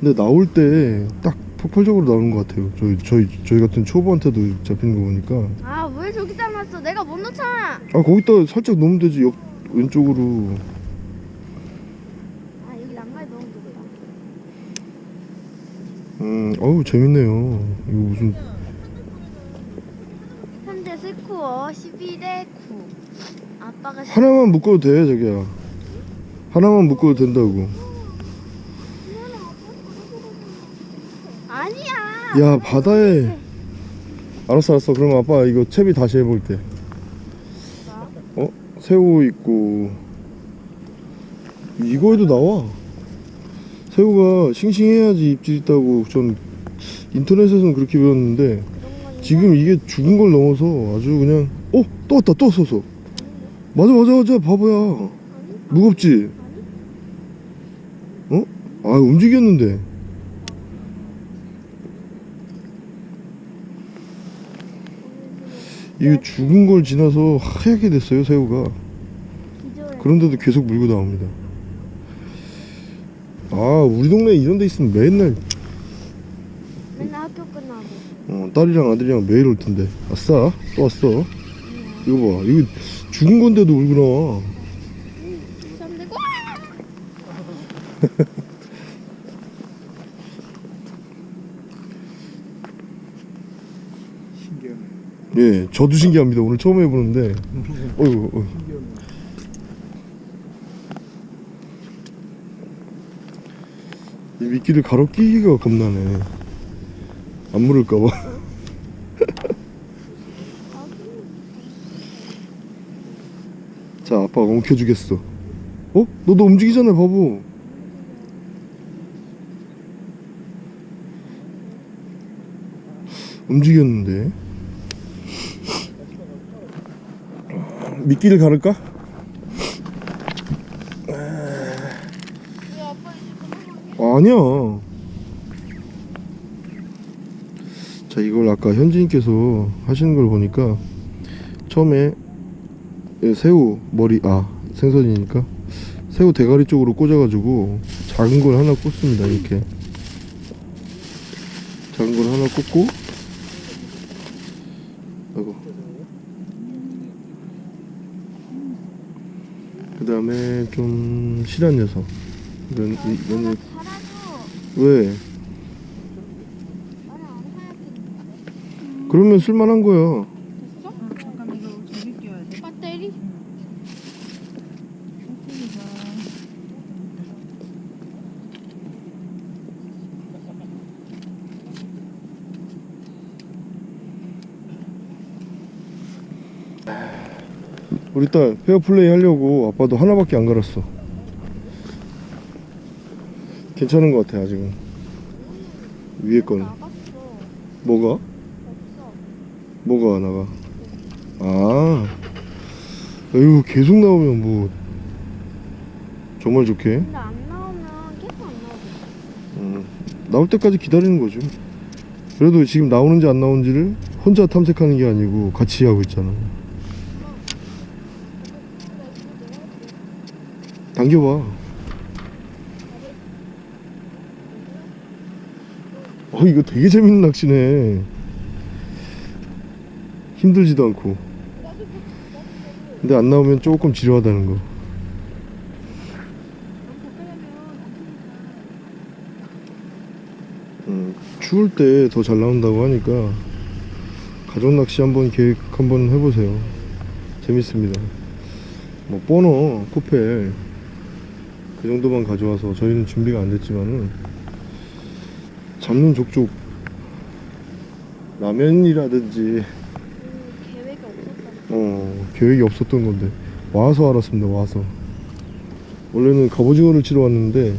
근데 나올 때 딱 폭발적으로 나오는 것 같아요. 저희 저희 저희 같은 초보한테도 잡히는 거 보니까 아 왜 저기 닮았어? 내가 못 넣잖아. 아 거기다 살짝 넣으면 되지 옆 왼쪽으로 아 여기 난간에 넣으면 되겠다. 음 어우 재밌네요. 이거 무슨 11에 9 아빠가 하나만 묶어도 돼 자기야. 하나만 묶어도 된다고. 아니야. 야 바다에. 알았어 알았어. 그럼 아빠 이거 채비 다시 해볼게 어? 새우 있고. 이거에도 나와. 새우가 싱싱해야지 입질 있다고. 전 인터넷에서는 그렇게 배웠는데 지금 이게 죽은 걸 넘어서 아주 그냥 어? 또 왔다 또 왔어 맞아 맞아 맞아 바보야 무겁지? 어? 아 움직였는데 이게 죽은 걸 지나서 하얗게 됐어요 새우가. 그런데도 계속 물고 나옵니다 아 우리 동네에 이런 데 있으면 맨날 맨날 학교 끝나고. 어, 딸이랑 아들이랑 매일 올 텐데 아싸 또 왔어 이거 봐. 이거 죽은 건데도 잠들고 신기하네. 예 저도 신기합니다. 오늘 처음 해보는데. 어이구 어이구. 이 미끼를 가로 끼기가 겁나네. 안 물을까봐 자 아빠가 엉켜주겠어 어? 너도 움직이잖아 바보 움직였는데 미끼를 가를까? 아니야. 자, 이걸 아까 현진님께서 하시는 걸 보니까 처음에 이 새우 머리 아 생선이니까 새우 대가리 쪽으로 꽂아가지고 작은 걸 하나 꽂습니다. 이렇게 작은 걸 하나 꽂고 아이고 그 다음에 좀 실한 녀석 이런 이- 이런 달아줘. 왜? 그러면 쓸만한 거야. 됐어? 잠깐 이거 저기 끼워야 돼. 배터리? 우리 딸 페어플레이 하려고 아빠도 하나밖에 안 갈았어. 괜찮은 것 같아 아직은. 위에 거는. 뭐가? 뭐가 나가? 아, 이거 계속 나오면 뭐 정말 좋게 근데 안 나오면 계속 안 나오고. 음, 나올 때까지 기다리는 거죠. 그래도 지금 나오는지 안 나오는지를 혼자 탐색하는 게 아니고 같이 하고 있잖아. 당겨봐. 어, 이거 되게 재밌는 낚시네. 힘들지도 않고. 근데 안 나오면 조금 지루하다는 거. 음, 추울 때 더 잘 나온다고 하니까 가족 낚시 한번 계획 한번 해보세요. 재밌습니다. 뭐 버너, 코펠 그 정도만 가져와서 저희는 준비가 안 됐지만은 잡는 족족 라면이라든지 음, 계획이 없었다. 어 계획이 없었던 건데 와서 알았습니다. 와서 원래는 갑오징어를 치러 왔는데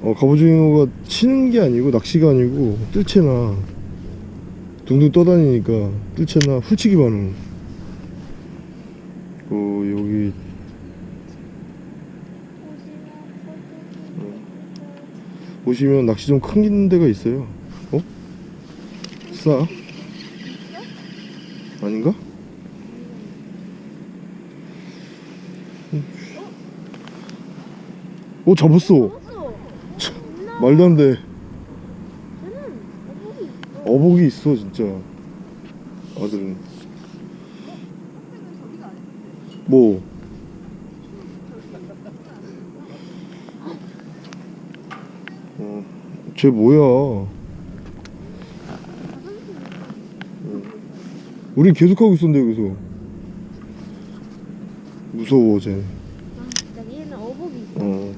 어, 갑오징어가 치는 게 아니고 낚시가 아니고 뜰채나 둥둥 떠다니니까 뜰채나 훌치기 반응 그 여기 보시면 낚시 좀 큰 데가 있어요 어? 싸? 아닌가? 오 잡았어. 말도 안돼. 어복이 있어 진짜 아들은 뭐? 어, 쟤 뭐야 어. 우리 계속 하고 있었는데 여기서 무서워 쟤. 어.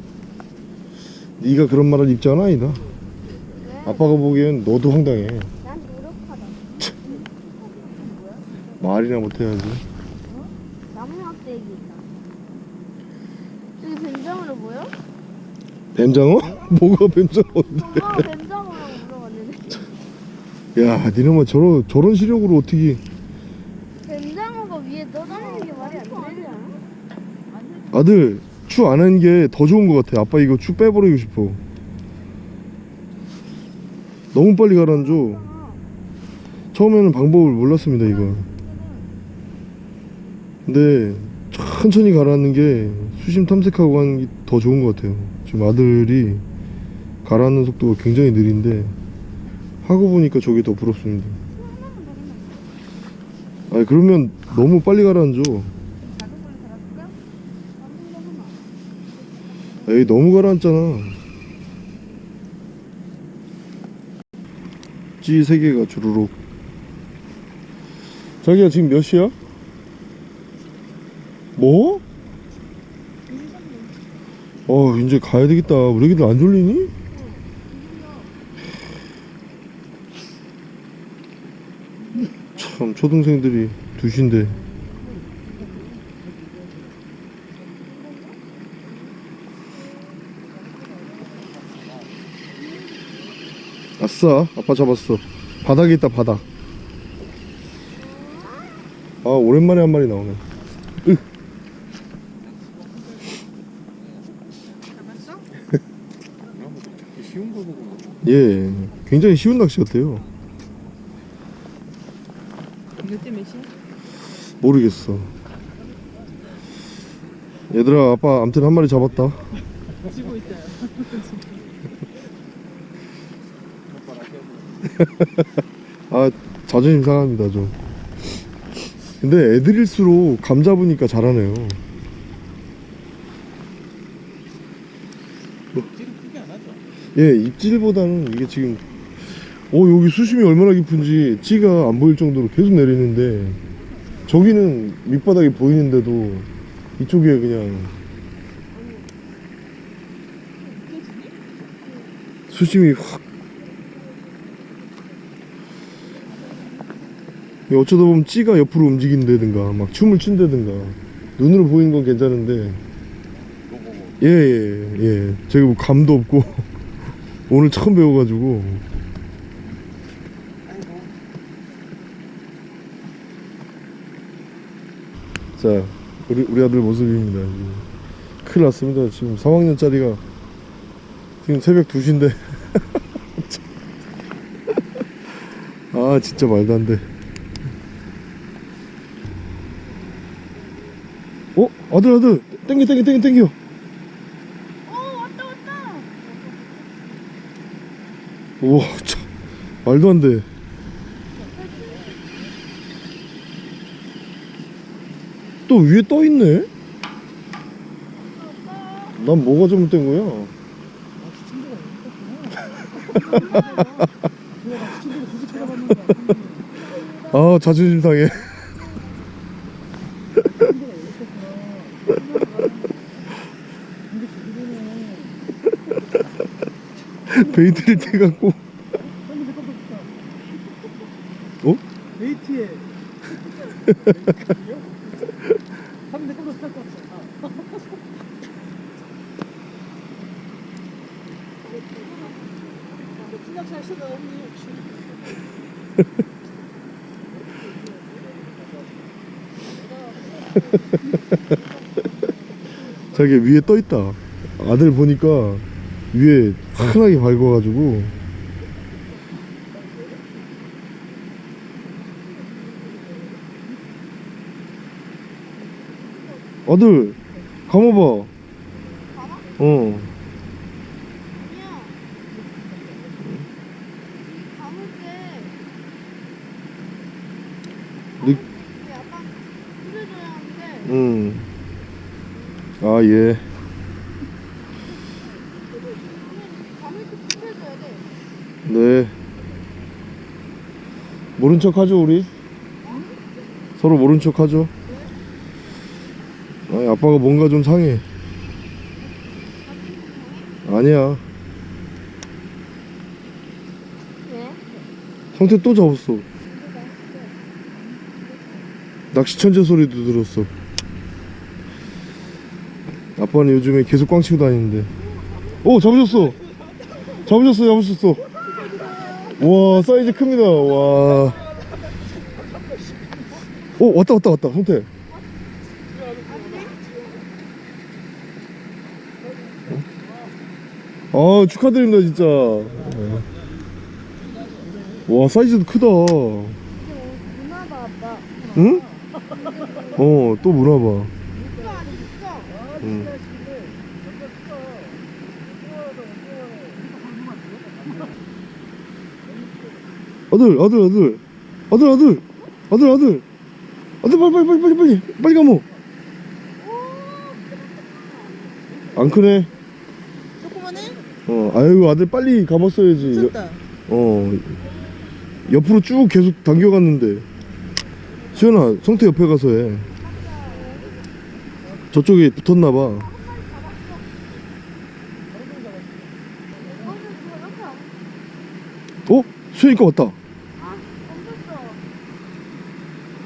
네가 그런 말할 입장은 아니다 왜? 아빠가 보기엔 너도 황당해. 말이나 못해야지 나무 막대기 있다. 여기 뱀장어로 보여? 뱀장어? 뭐가 뱀장어인데? 엄마가 뱀장어라고 물어봤는데. 야 니네만 저런 저런 시력으로 어떻게 뱀장어가 위에 떠다니는 게 말이 안 되지 않아? 아들 추 안 하는 게 더 좋은 것 같아. 아빠 이거 추 빼버리고 싶어. 너무 빨리 가라앉아. 처음에는 방법을 몰랐습니다 이거. 근데 천천히 가라앉는 게 수심 탐색하고 하는 게 더 좋은 것 같아요. 지금 아들이 가라앉는 속도가 굉장히 느린데 하고 보니까 저게 더 부럽습니다 아니 그러면 너무 빨리 가라앉아 에이 너무 가라앉잖아 찌세 개가 주르륵 자기야 지금 몇 시야? 뭐? 어 이제 가야 되겠다 우리 애기들 안 졸리니? 초등생들이 두신데. 아싸 아빠 잡았어. 바닥에 있다 바닥. 아 오랜만에 한 마리 나오네. 으. 예, 예 굉장히 쉬운 낚시 같아요. 모르겠어. 얘들아, 아빠 암튼 한 마리 잡았다. 쥐고 있어요. 아, 자존심 상합니다, 좀. 근데 애들일수록 감 잡으니까 잘하네요. 하죠. 예, 입질보다는 이게 지금, 어, 여기 수심이 얼마나 깊은지 찌가 안 보일 정도로 계속 내리는데, 저기는 밑바닥이 보이는데도 이쪽에 그냥 수심이 확. 어쩌다 보면 찌가 옆으로 움직인다든가 막 춤을 춘다든가. 눈으로 보이는 건 괜찮은데. 예예예. 예, 예. 제가 뭐 감도 없고. 오늘 처음 배워가지고 자 우리, 우리 아들 모습입니다. 큰일 났습니다 지금 3학년짜리가 지금 새벽 2시인데 아 진짜 말도 안돼 어? 아들 아들 땡겨 땡겨 땡겨 땡겨 어 왔다 왔다. 우와 참 말도 안돼 또 위에 떠 있네 난 뭐가 잘못된 거야 아 자존심 상해 베이트를 떼갖고 어? 베이트에. 한대 깜짝 놀랐어. 자기 위에 떠 있다. 아들 보니까 위에 환하게 밝아가지고 아들 감아봐. 어. 아니야. 감을게. 느- 우리 아빠 풀어줘야 하는데. 응. 아 예. 네. 모른 척 하죠, 우리? 서로 모른 척 하죠? 아니, 아빠가 뭔가 좀 상해. 아니야. 왜? 성태 또 잡았어. 낚시 천재 소리도 들었어. 아빠는 요즘에 계속 꽝 치고 다니는데. 오, 잡으셨어! 잡으셨어, 잡으셨어. 와, 사이즈 큽니다. 와. 오, 왔다, 왔다, 왔다, 성태. 아, 축하드립니다, 진짜. 와, 사이즈도 크다. 문화봐 아빠. 응? 어, 또 문화봐. 이거 아니 있어. 응. 아들, 아들, 아들, 아들, 아들, 아들, 아들, 아들, 빨리, 빨리, 빨리, 빨리, 빨리, 빨리 가모. 안 크네. 조그만해? 어, 아이고, 아들 빨리 가봤어야지. 미쳤다. 어, 옆으로 쭉 계속 당겨갔는데. 수연아, 성태 옆에 가서 해. 저쪽에 붙었나봐. 어? 수연이 거 왔다. 엉켰어.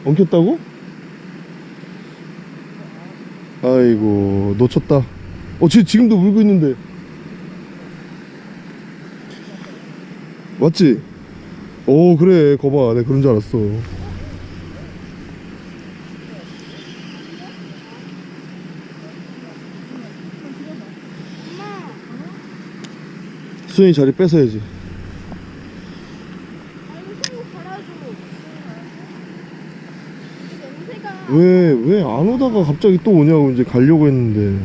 엉켰다고? 아이고 놓쳤다 어 지, 지금도 물고 있는데 맞지? 오 그래 거봐 내가 그런 줄 알았어. 수현이 자리 뺏어야지 아이고 손으로 갈아줘. 냄새가. 왜 왜 안 오다가 갑자기 또 오냐고 이제 가려고 했는데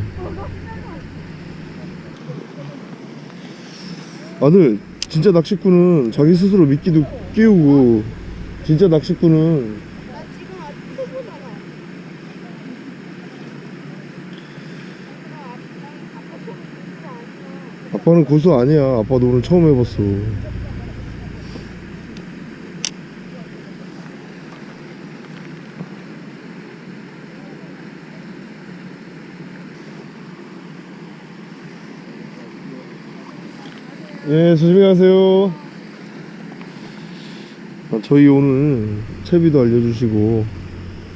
아들 진짜 낚시꾼은 자기 스스로 미끼도 끼우고 진짜 낚시꾼은. 아빠는 고수 아니야 아빠도 오늘 처음 해봤어 예 조심히 가세요 아, 저희 오늘 채비도 알려주시고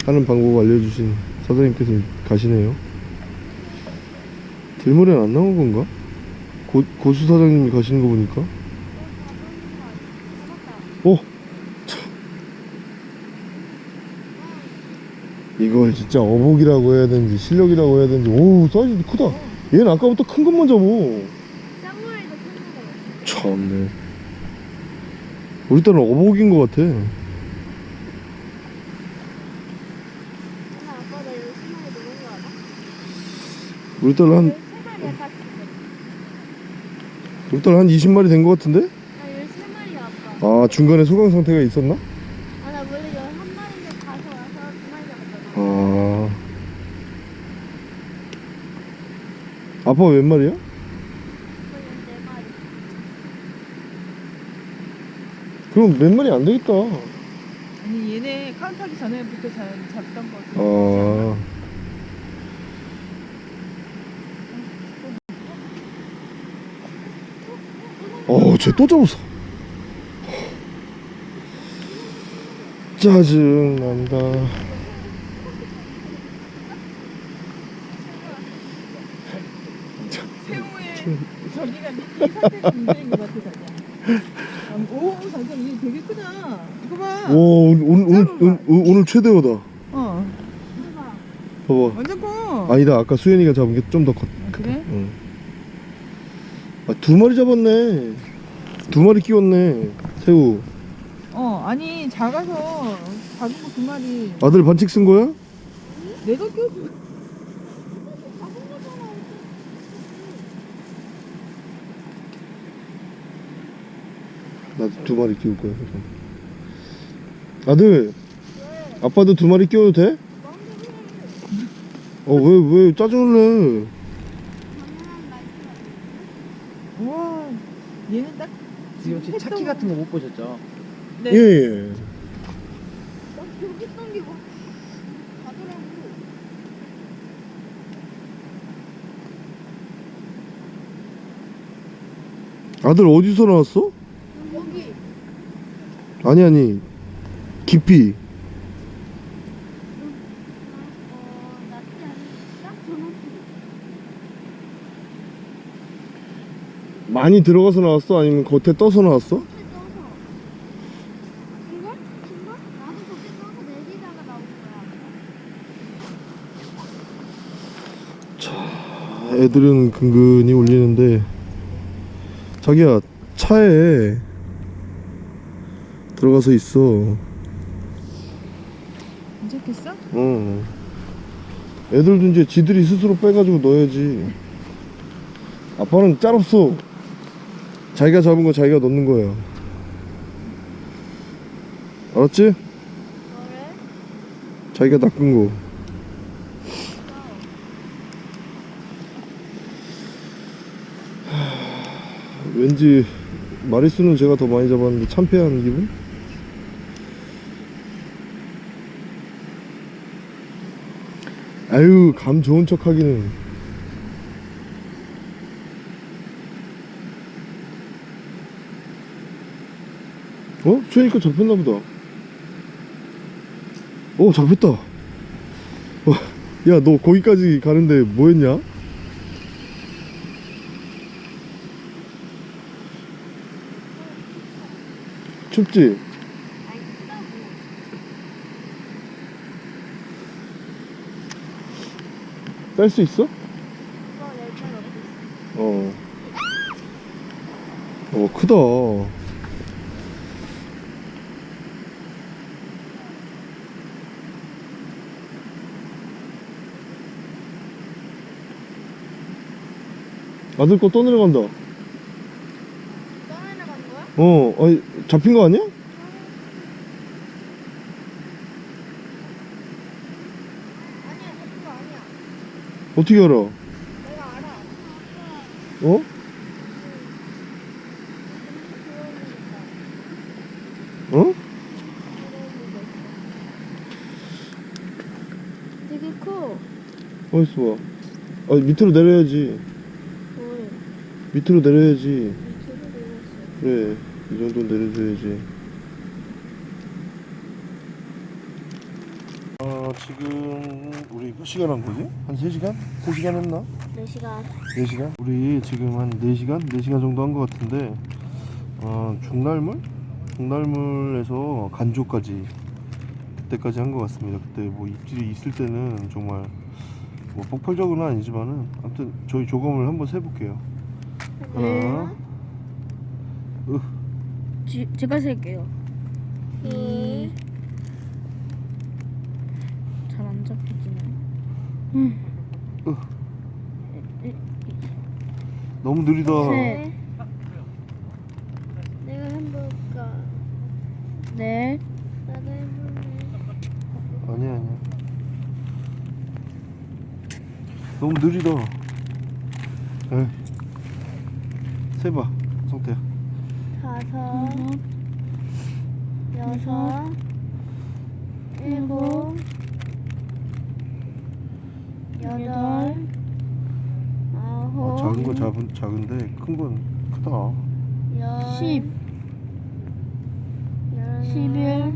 하는 방법 알려주신 사장님께서 가시네요 들물엔 안 나온 건가? 고, 고수 사장님이 가시는 거 보니까 어? 참. 이걸 진짜 어복이라고 해야 되는지 실력이라고 해야 되는지 오우 사이즈 크다 얘는 아까부터 큰 것만 잡어. 참네 우리 딸은 어복인 것 같아? 우리 딸은 한. 우리 딸은 한 20마리 된 것 같은데? 나 열세 마리야 아빠. 아 중간에 소강 상태가 있었나? 아나 원래 열한 마리인데 가서 와서 두 마리 잡았잖아. 아 아빠 몇 마리야? 그건 네 마리. 그럼 몇 마리 안 되겠다 아니 얘네 카운트하기 전에부터 잘 잡던 거. 아. 어, 쟤 또 잡았어. 짜증 난다. 새우의 저기가 미끼 상태가 문제인 것 같아 자기야. 아, 오 잠깐 이게 되게 크다. 이거 봐. 오, 오늘, 오늘, 오늘, 오늘, 최대어다. 어 봐봐. 완전 커. 아니다, 아까 수현이가 잡은 게 좀 더 컸. 아, 그래? 응. 아, 두 마리 잡았네. 두 마리 끼웠네. 새우. 어 아니 작아서 작은 거 두 마리. 아들 반칙 쓴 거야? 내가. 나 두 마리 끼울 거야. 그럼. 아들, 아빠도 두 마리 끼워도 돼? 어, 왜, 왜 짜증을 내? 우와 얘는 딱 지금 혹시 차키 같은 거 못 보셨죠? 네. 예, 예. 나 여기 있던 게 뭐? 가더라고. 아들 어디서 나왔어? 아니, 아니. 깊이. 많이 들어가서 나왔어? 아니면 겉에 떠서 나왔어? 애들은 근근히 울리는데 자기야 차에 들어가서 있어 괜찮겠어? 어 애들도 이제 지들이 스스로 빼가지고 넣어야지 아빠는 짤 없어 자기가 잡은 거 자기가 넣는 거야 알았지? 뭐래? 자기가 낚은 거 하, 왠지 마리수는 제가 더 많이 잡았는데 참패하는 기분? 아유 감 좋은 척 하기는 어? 수현이거 잡혔나 보다 어 잡혔다 어, 야너 거기까지 가는데 뭐 했냐? 춥지? 아니 크다고. 딸 수 있어? 어 어 크다 아들 거 떠내려간다 떠내려간 거야? 어 아니 잡힌 거 아니야. 어떻게 알아? 내가 알아. 어? 어? 되게 커. 어딨어 봐 아, 밑으로 내려야지 뭘? 밑으로 내려야지 밑으로 내렸어. 그래 이 정도는 내려줘야지 아 지금 우리 몇 시간 한 거지? 한 3시간? 3시간 했나? 4시간. 4시간? 우리 지금 한 4시간? 4시간 정도 한거 같은데 어, 중날물? 중날물에서 간조까지 그때까지 한거 같습니다 그때 뭐 입질이 있을 때는 정말 뭐 폭발적으로는 아니지만은 아무튼 저희 조검을 한번 세볼게요 하나 지, 제가 셀게요. 이, 잘 안 잡히지네. 너무 느리다 셋. 내가 해볼까? 넷. 나도 해볼래. 아니야 아니야 너무 느리다 에이 세봐 성태야 다섯, 여섯, 일곱, 여덟 아홉 아, 작은 거 작은, 작은데 큰 건 크다. 열 십, 십일,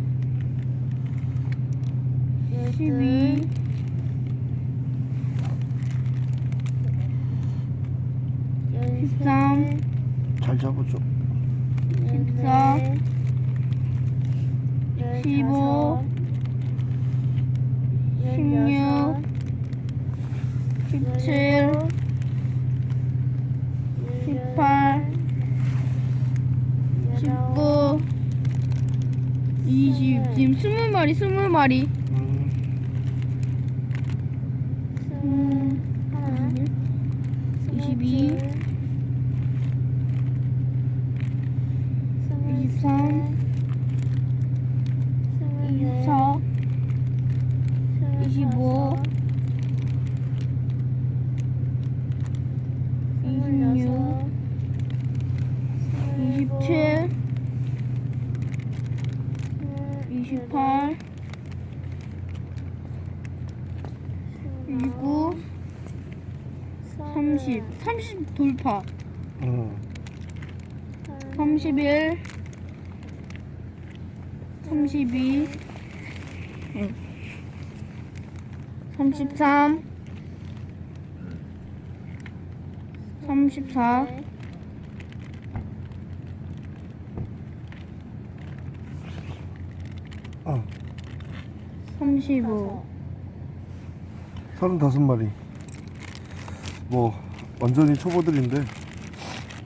십이, 십삼 잘 잡아줘 십사, 열다섯, 십오, 십육 17 18 19 20 지금 20마리 20마리. 삼십 돌파. 음. 삼십일, 삼십이, 응. 삼십삼, 삼십사, 어, 삼십오. 35마리 뭐 완전히 초보들인데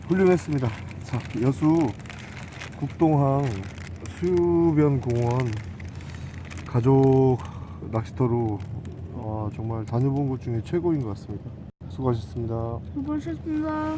훌륭했습니다. 자 여수 국동항 수변공원 가족 낚시터로 어, 정말 다녀본 곳 중에 최고인 것 같습니다. 수고하셨습니다. 수고하셨습니다.